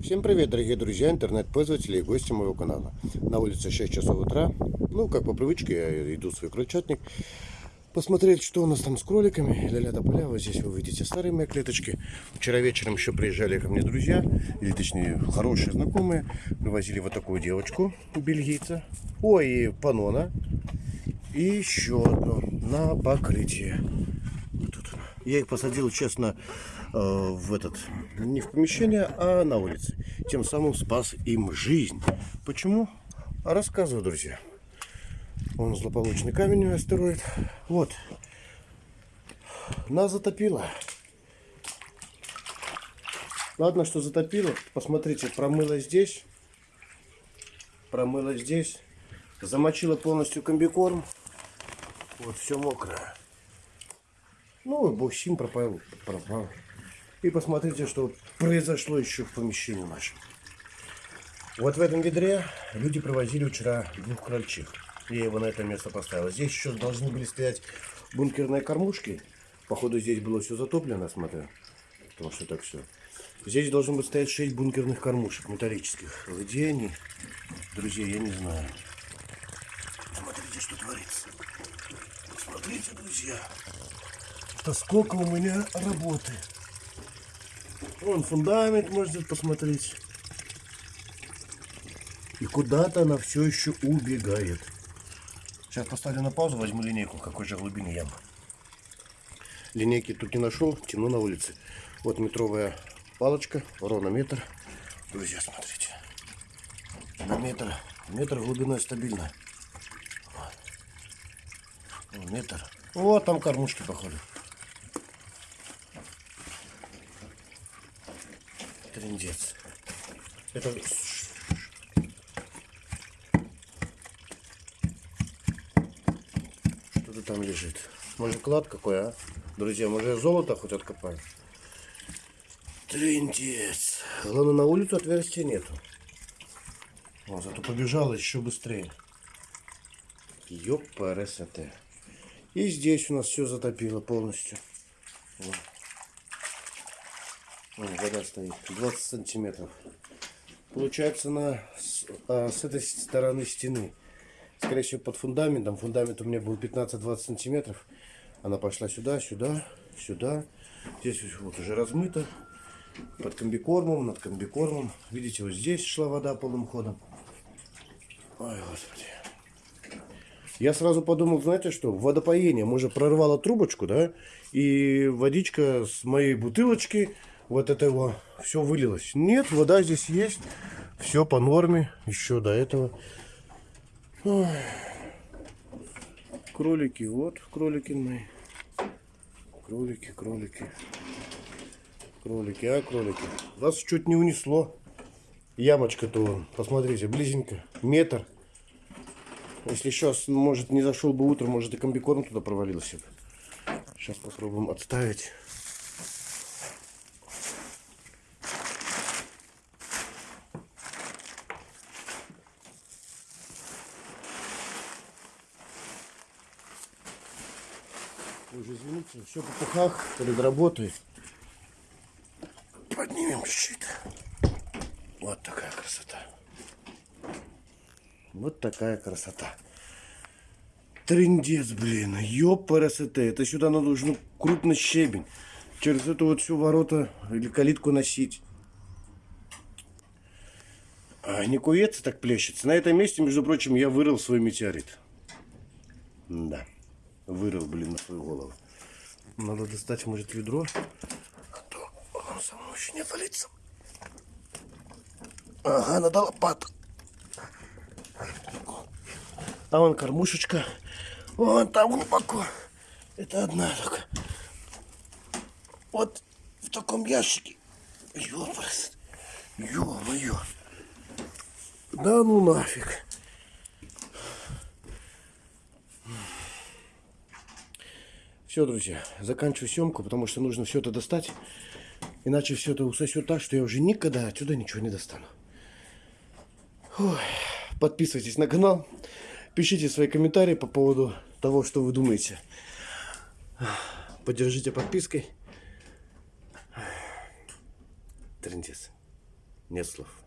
Всем привет, дорогие друзья, интернет-пользователи и гости моего канала. На улице 6 часов утра. Ну, как по привычке, я иду в свой крольчатник. Посмотреть, что у нас там с кроликами. Ля-ля поля. Вот здесь вы видите старые мои клеточки. Вчера вечером еще приезжали ко мне друзья, или точнее хорошие знакомые. Привозили вот такую девочку, бельгийца. Ой, и панона. И еще одну на покрытие. Тут. Я их посадил, честно, в этот, не в помещение, а на улице. Тем самым спас им жизнь. Почему? А рассказываю, друзья. Он злополучный камень астероид. Вот. Нас затопило. Ладно, что затопило. Посмотрите, промыло здесь. Промыло здесь. Замочило полностью комбикорм. Вот все мокрое. Ну, бухсим пропал, пропал. И посмотрите, что произошло еще в помещении нашем. Вот в этом ведре люди провозили вчера двух крольчих. Я его на это место поставил. Здесь еще должны были стоять бункерные кормушки. Походу здесь было все затоплено, смотрю. Потому что так все. Здесь должно быть стоять 6 бункерных кормушек металлических. Где они? Друзья, я не знаю. Смотрите, что творится. Смотрите, друзья. Это сколько у меня работы. Вон фундамент можете посмотреть. И куда-то она все еще убегает. Сейчас поставлю на паузу, возьму линейку, какой же глубины яма. Линейки тут не нашел, темно на улице. Вот метровая палочка, ровно метр. Друзья, смотрите. На метр, метр глубиной стабильно. Вот. Метр. Вот там кормушки, походу. Трендец. Это что-то там лежит. Может клад какой, а? Друзья, может золото хоть откопаем? Трендец. Главное, на улицу отверстия нету. О, зато побежала еще быстрее. Ёпрст. И здесь у нас все затопило полностью. Вот. Вон, вода стоит. 20 сантиметров. Получается на, с, а, с этой стороны стены. Скорее всего под фундаментом. Фундамент у меня был 15-20 сантиметров. Она пошла сюда, сюда, сюда. Здесь вот уже размыто. Под комбикормом, над комбикормом. Видите, вот здесь шла вода полным ходом. Ой, господи. Я сразу подумал, знаете что, водопоение. Может прорвало трубочку, да? И водичка с моей бутылочки вот это его все вылилось. Нет, вода здесь есть. Все по норме. Еще до этого. Ой. Кролики, вот кролики мои. Кролики, кролики. Кролики, а кролики. Вас чуть не унесло. Ямочка-то, посмотрите, близенько. Метр. Если сейчас, может, не зашел бы утром, может, и комбикорм туда провалился. Сейчас попробуем отставить. Уже извините, все по пухах перед работой. Поднимем чуть-чуть. Вот такая красота. Вот такая красота. Трендец, блин. Ёпарасоте. Это сюда надо нужно крупный щебень. Через эту вот всю ворота или калитку носить. А не куется, так плещется. На этом месте, между прочим, я вырыл свой метеорит. Да. Вырыл, блин, на свою голову. Надо достать, может, ведро. А то он само еще не отвалится. Ага, надо лопату. А вон кормушечка. Вон там глубоко. Это одна только. Вот в таком ящике. Ёпрст. Ё-моё. Да ну нафиг. Все, друзья, заканчиваю съемку, потому что нужно все это достать. Иначе все это усосет так, что я уже никогда отсюда ничего не достану. Ой. Подписывайтесь на канал. Пишите свои комментарии по поводу того, что вы думаете. Поддержите подпиской. Трендец. Нет слов.